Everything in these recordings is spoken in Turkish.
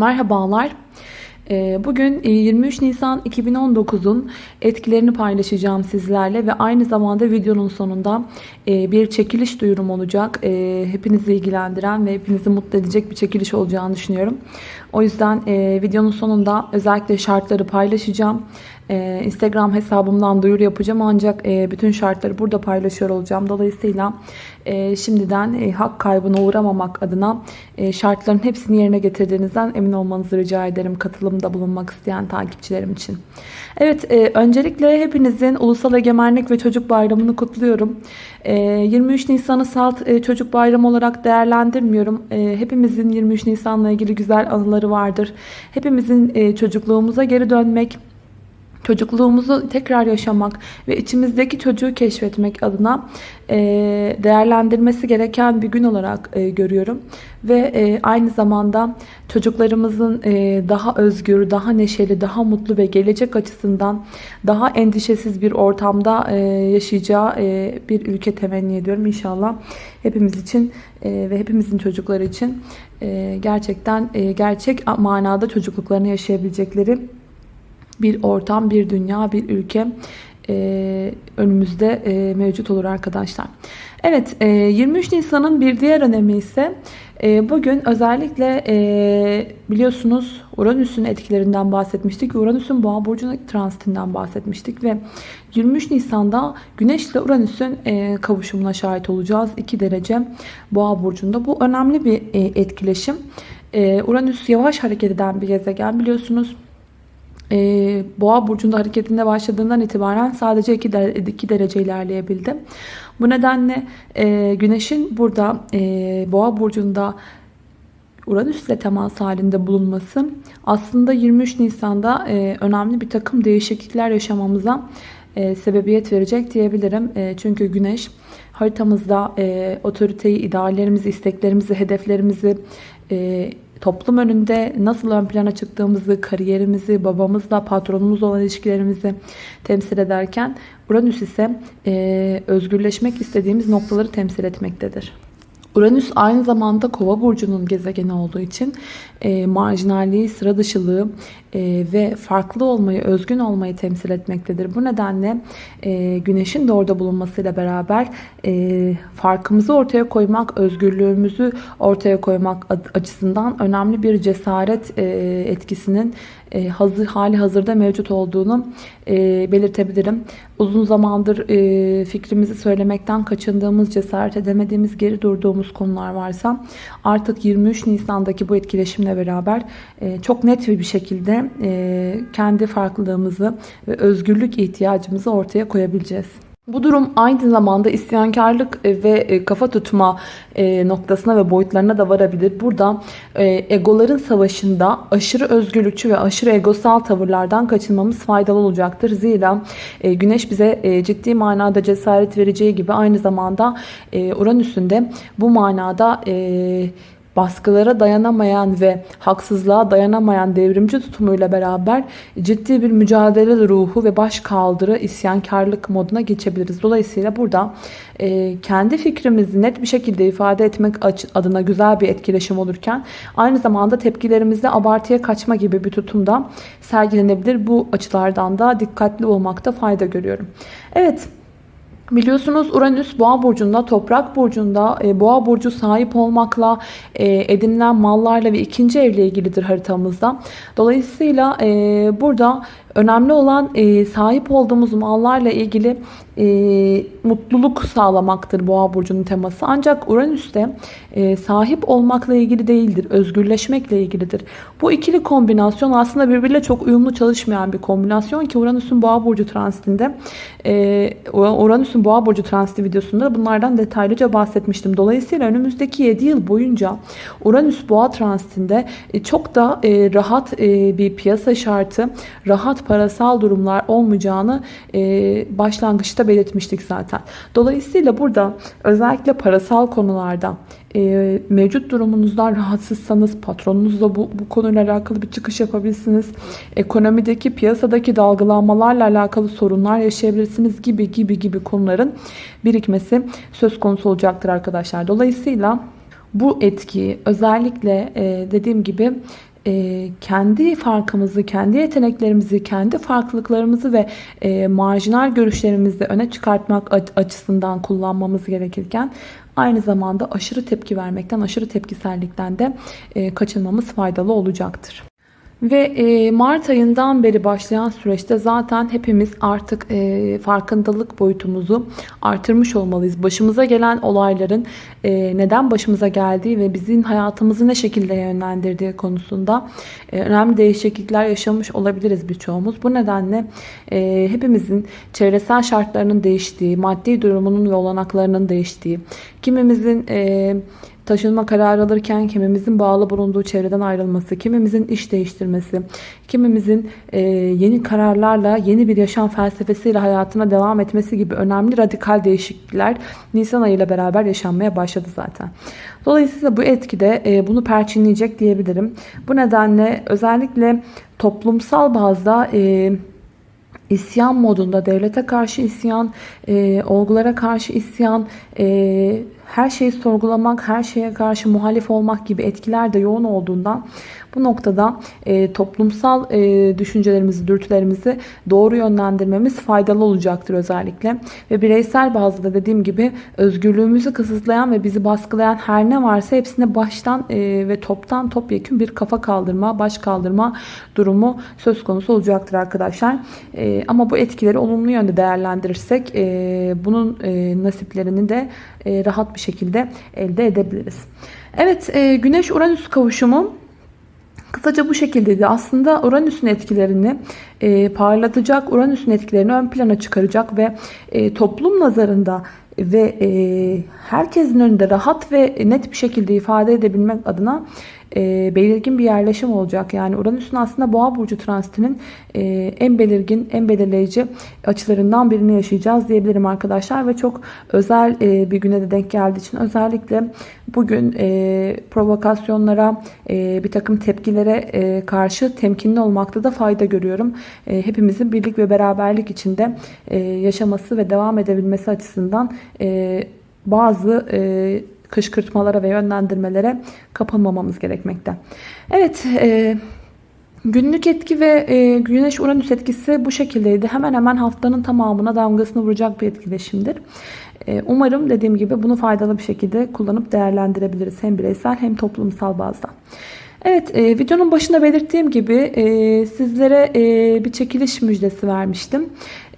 Merhabalar. Ee, bugün 23 e, Nisan 2019'un etkilerini paylaşacağım sizlerle ve aynı zamanda videonun sonunda e, bir çekiliş duyurum olacak. E, hepinizi ilgilendiren ve hepinizi mutlu edecek bir çekiliş olacağını düşünüyorum. O yüzden videonun sonunda özellikle şartları paylaşacağım. Instagram hesabımdan duyuru yapacağım ancak bütün şartları burada paylaşıyor olacağım. Dolayısıyla e, şimdiden e, hak kaybına uğramamak adına e, şartların hepsini yerine getirdiğinizden emin olmanızı rica ederim katılımda bulunmak isteyen takipçilerim için. Evet e, öncelikle hepinizin Ulusal Egemenlik ve Çocuk Bayramı'nı kutluyorum. E, 23 Nisan'ı salt e, çocuk bayramı olarak değerlendirmiyorum. E, hepimizin 23 Nisan'la ilgili güzel anıları vardır. Hepimizin e, çocukluğumuza geri dönmek, çocukluğumuzu tekrar yaşamak ve içimizdeki çocuğu keşfetmek adına e, değerlendirmesi gereken bir gün olarak e, görüyorum. Ve e, aynı zamanda çocuklarımızın daha özgür, daha neşeli, daha mutlu ve gelecek açısından daha endişesiz bir ortamda yaşayacağı bir ülke temenni ediyorum. İnşallah hepimiz için ve hepimizin çocukları için gerçekten gerçek manada çocukluklarını yaşayabilecekleri bir ortam, bir dünya, bir ülke e, önümüzde e, mevcut olur arkadaşlar. Evet e, 23 Nisan'ın bir diğer önemi ise e, bugün özellikle e, biliyorsunuz Uranüs'ün etkilerinden bahsetmiştik. Uranüs'ün boğa burcuna transitinden bahsetmiştik ve 23 Nisan'da Güneş ile Uranüs'ün e, kavuşumuna şahit olacağız. 2 derece boğa burcunda. Bu önemli bir e, etkileşim. E, Uranüs yavaş hareket eden bir gezegen biliyorsunuz e, Boğa burcunda hareketinde başladığından itibaren sadece 2 derece, 2 derece ilerleyebildi. Bu nedenle e, Güneş'in burada e, Boğa burcunda Uranüs ile temas halinde bulunması aslında 23 Nisan'da e, önemli bir takım değişiklikler yaşamamıza e, sebebiyet verecek diyebilirim. E, çünkü Güneş haritamızda e, otoriteyi, ideallerimizi, isteklerimizi, hedeflerimizi e, toplum önünde nasıl ön plana çıktığımızı, kariyerimizi, babamızla, patronumuzla olan ilişkilerimizi temsil ederken Uranüs ise e, özgürleşmek istediğimiz noktaları temsil etmektedir. Uranüs aynı zamanda kova burcunun gezegeni olduğu için e, marjinalliği, sıra dışılığı e, ve farklı olmayı, özgün olmayı temsil etmektedir. Bu nedenle e, güneşin de orada bulunmasıyla beraber e, farkımızı ortaya koymak, özgürlüğümüzü ortaya koymak açısından önemli bir cesaret e, etkisinin e, hazır hali hazırda mevcut olduğunu e, belirtebilirim. Uzun zamandır e, fikrimizi söylemekten kaçındığımız, cesaret edemediğimiz, geri durduğumuz konular varsa artık 23 Nisan'daki bu etkileşimle beraber e, çok net bir şekilde e, kendi farklılığımızı ve özgürlük ihtiyacımızı ortaya koyabileceğiz. Bu durum aynı zamanda isyankarlık e, ve e, kafa tutma e, noktasına ve boyutlarına da varabilir. Burada egoların savaşında aşırı özgürlükçü ve aşırı egosal tavırlardan kaçınmamız faydalı olacaktır. Zira güneş bize ciddi manada cesaret vereceği gibi aynı zamanda Uranüs'ün de bu manada baskılara dayanamayan ve haksızlığa dayanamayan devrimci tutumuyla beraber ciddi bir mücadele ruhu ve baş kaldırı isyankarlık moduna geçebiliriz. Dolayısıyla burada e, kendi fikrimizi net bir şekilde ifade etmek adına güzel bir etkileşim olurken aynı zamanda tepkilerimizde abartıya kaçma gibi bir tutumda sergilenebilir. Bu açılardan da dikkatli olmakta fayda görüyorum. Evet. Biliyorsunuz Uranüs boğa burcunda, toprak burcunda, e, boğa burcu sahip olmakla, e, edinilen mallarla ve ikinci evle ilgilidir haritamızda. Dolayısıyla e, burada önemli olan e, sahip olduğumuz mallarla ilgili e, mutluluk sağlamaktır boğa burcunun teması. Ancak Uranüs de e, sahip olmakla ilgili değildir, özgürleşmekle ilgilidir. Bu ikili kombinasyon aslında birbiriyle çok uyumlu çalışmayan bir kombinasyon ki Uranüs'ün boğa burcu transitinde e, Uranüs'ün boğa burcu transiti videosunda bunlardan detaylıca bahsetmiştim. Dolayısıyla önümüzdeki 7 yıl boyunca Uranüs boğa transitinde e, çok da e, rahat e, bir piyasa şartı, rahat parasal durumlar olmayacağını başlangıçta belirtmiştik zaten. Dolayısıyla burada özellikle parasal konularda e, mevcut durumunuzdan rahatsızsanız patronunuzla bu, bu konuyla alakalı bir çıkış yapabilirsiniz. Ekonomideki piyasadaki dalgalanmalarla alakalı sorunlar yaşayabilirsiniz gibi gibi gibi konuların birikmesi söz konusu olacaktır arkadaşlar. Dolayısıyla bu etki özellikle e, dediğim gibi e, kendi farkımızı, kendi yeteneklerimizi, kendi farklılıklarımızı ve e, marjinal görüşlerimizi öne çıkartmak açısından kullanmamız gerekirken aynı zamanda aşırı tepki vermekten, aşırı tepkisellikten de e, kaçınmamız faydalı olacaktır. Ve e, Mart ayından beri başlayan süreçte zaten hepimiz artık e, farkındalık boyutumuzu artırmış olmalıyız. Başımıza gelen olayların e, neden başımıza geldiği ve bizim hayatımızı ne şekilde yönlendirdiği konusunda önemli değişiklikler yaşamış olabiliriz birçoğumuz. Bu nedenle hepimizin çevresel şartlarının değiştiği, maddi durumunun ve olanaklarının değiştiği, kimimizin taşınma kararı alırken kimimizin bağlı bulunduğu çevreden ayrılması, kimimizin iş değiştirmesi, kimimizin e, yeni kararlarla yeni bir yaşam felsefesiyle hayatına devam etmesi gibi önemli radikal değişiklikler Nisan ayıyla beraber yaşanmaya başladı zaten. Dolayısıyla bu etkide e, bunu perçinleyecek diyebilirim. Bu nedenle özellikle toplumsal bazda e, isyan modunda devlete karşı isyan, e, olgulara karşı isyan, e, her şeyi sorgulamak, her şeye karşı muhalif olmak gibi etkiler de yoğun olduğundan bu noktada e, toplumsal e, düşüncelerimizi, dürtülerimizi doğru yönlendirmemiz faydalı olacaktır özellikle. Ve bireysel bazda dediğim gibi özgürlüğümüzü kısıtlayan ve bizi baskılayan her ne varsa hepsine baştan e, ve toptan topyekun bir kafa kaldırma, baş kaldırma durumu söz konusu olacaktır arkadaşlar. E, ama bu etkileri olumlu yönde değerlendirirsek e, bunun e, nasiplerini de e, rahat bir şekilde elde edebiliriz. Evet, e, Güneş-Uranüs kavuşumu Kısaca bu şekildeydi. Aslında Uranüs'ün etkilerini e, parlatacak, Uranüs'ün etkilerini ön plana çıkaracak ve e, toplum nazarında ve e, herkesin önünde rahat ve net bir şekilde ifade edebilmek adına e, belirgin bir yerleşim olacak. Yani Uranüs'ün aslında Boğa burcu transitinin e, en belirgin, en belirleyici açılarından birini yaşayacağız diyebilirim arkadaşlar ve çok özel e, bir güne de denk geldiği için özellikle bugün e, provokasyonlara, e, bir takım tepkilere e, karşı temkinli olmakta da fayda görüyorum. E, hepimizin birlik ve beraberlik içinde e, yaşaması ve devam edebilmesi açısından e, bazı e, kışkırtmalara ve yönlendirmelere kapılmamamız gerekmekte. Evet, e, günlük etki ve e, güneş uranüs etkisi bu şekildeydi. Hemen hemen haftanın tamamına damgasını vuracak bir etkileşimdir. E, umarım dediğim gibi bunu faydalı bir şekilde kullanıp değerlendirebiliriz. Hem bireysel hem toplumsal bazda. Evet e, videonun başında belirttiğim gibi e, sizlere e, bir çekiliş müjdesi vermiştim.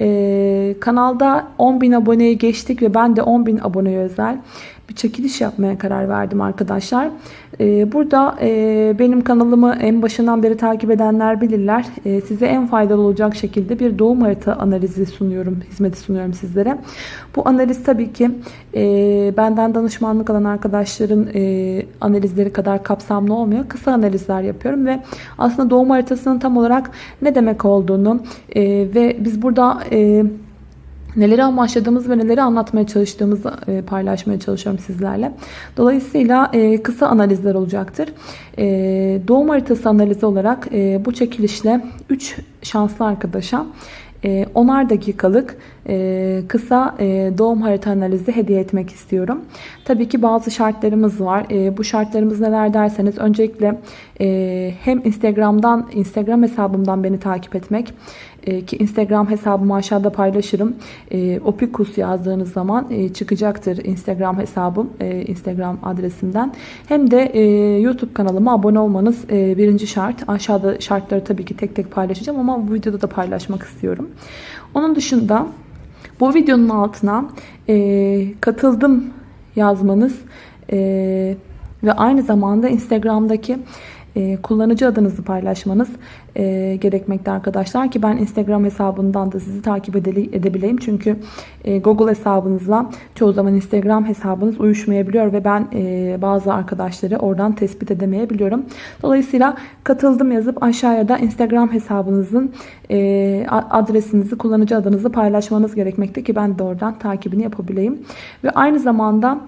E, kanalda 10.000 aboneyi geçtik ve ben de 10.000 aboneye özel bir çekiliş yapmaya karar verdim arkadaşlar. Ee, burada e, benim kanalımı en başından beri takip edenler bilirler. Ee, size en faydalı olacak şekilde bir doğum harita analizi sunuyorum, hizmeti sunuyorum sizlere. Bu analiz tabii ki e, benden danışmanlık alan arkadaşların e, analizleri kadar kapsamlı olmuyor. Kısa analizler yapıyorum ve aslında doğum haritasının tam olarak ne demek olduğunu ve biz burada neleri amaçladığımız ve neleri anlatmaya çalıştığımızı e, paylaşmaya çalışıyorum sizlerle. Dolayısıyla e, kısa analizler olacaktır. E, doğum haritası analizi olarak bu çekilişle 3 şanslı arkadaşa 10'ar dakikalık kısa doğum harita analizi hediye etmek istiyorum. Tabii ki bazı şartlarımız var. Bu şartlarımız neler derseniz öncelikle hem Instagram'dan Instagram hesabımdan beni takip etmek e, ki Instagram hesabımı aşağıda paylaşırım. E, Opikus yazdığınız zaman e, çıkacaktır Instagram hesabım, e, Instagram adresimden. Hem de e, YouTube kanalıma abone olmanız e, birinci şart. Aşağıda şartları tabii ki tek tek paylaşacağım ama bu videoda da paylaşmak istiyorum. Onun dışında bu videonun altına e, katıldım yazmanız e, ve aynı zamanda Instagram'daki e, kullanıcı adınızı paylaşmanız e, gerekmekte arkadaşlar ki ben Instagram hesabından da sizi takip edebileyim. Çünkü e, Google hesabınızla çoğu zaman Instagram hesabınız uyuşmayabiliyor ve ben e, bazı arkadaşları oradan tespit edemeyebiliyorum. Dolayısıyla katıldım yazıp aşağıya da Instagram hesabınızın e, adresinizi, kullanıcı adınızı paylaşmanız gerekmekte ki ben de oradan takibini yapabileyim. Ve aynı zamanda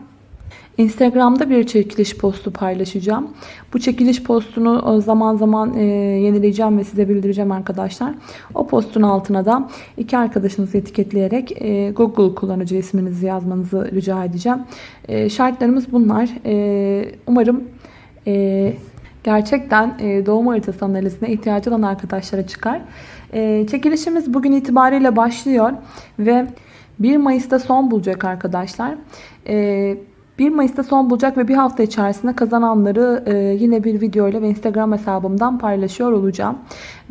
Instagram'da bir çekiliş postu paylaşacağım. Bu çekiliş postunu e, zaman zaman e, yenileyeceğim ve size bildireceğim arkadaşlar. O postun altına da iki arkadaşınızı etiketleyerek e, Google kullanıcı isminizi yazmanızı rica edeceğim. Şartlarımız bunlar. Umarım gerçekten doğum haritası analizine ihtiyacı olan arkadaşlara çıkar. Çekilişimiz bugün itibariyle başlıyor ve 1 Mayıs'ta son bulacak arkadaşlar. 1 Mayıs'ta son bulacak ve bir hafta içerisinde kazananları yine bir video ile ve Instagram hesabımdan paylaşıyor olacağım.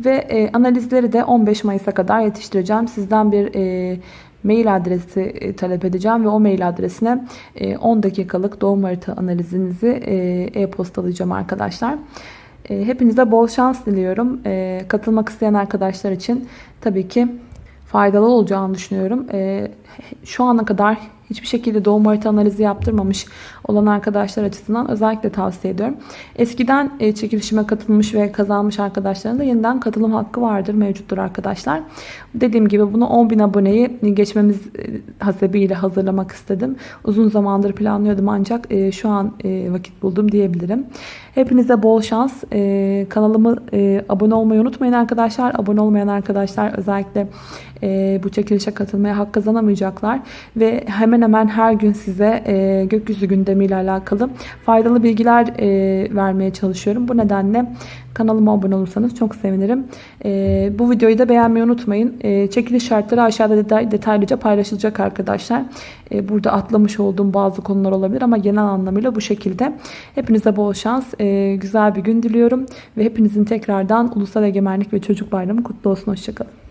Ve analizleri de 15 Mayıs'a kadar yetiştireceğim. Sizden bir mail adresi e, talep edeceğim ve o mail adresine 10 e, dakikalık doğum harita analizinizi e, e-postalayacağım arkadaşlar. Hepinize bol şans diliyorum. Katılmak isteyen arkadaşlar için tabii ki faydalı olacağını düşünüyorum. Şu ana kadar hiçbir şekilde doğum harita analizi yaptırmamış olan arkadaşlar açısından özellikle tavsiye ediyorum. Eskiden e, çekilişime katılmış ve kazanmış arkadaşların da yeniden katılım hakkı vardır, mevcuttur arkadaşlar. Dediğim gibi bunu 10.000 aboneyi geçmemiz e, hasebiyle hazırlamak istedim. Uzun zamandır planlıyordum ancak e, şu an vakit buldum diyebilirim. Hepinize bol şans. Kanalımı abone olmayı unutmayın arkadaşlar. Abone olmayan arkadaşlar özellikle bu çekilişe katılmaya hak kazanamayacaklar. Ve hemen hemen her gün size gökyüzü gündemi gündemiyle alakalı faydalı bilgiler e, vermeye çalışıyorum. Bu nedenle kanalıma abone olursanız çok sevinirim. E, bu videoyu da beğenmeyi unutmayın. E, çekiliş şartları aşağıda detay, detaylıca paylaşılacak arkadaşlar. E, burada atlamış olduğum bazı konular olabilir ama genel anlamıyla bu şekilde. Hepinize bol şans, e, güzel bir gün diliyorum. Ve hepinizin tekrardan Ulusal Egemenlik ve Çocuk Bayramı kutlu olsun. Hoşçakalın.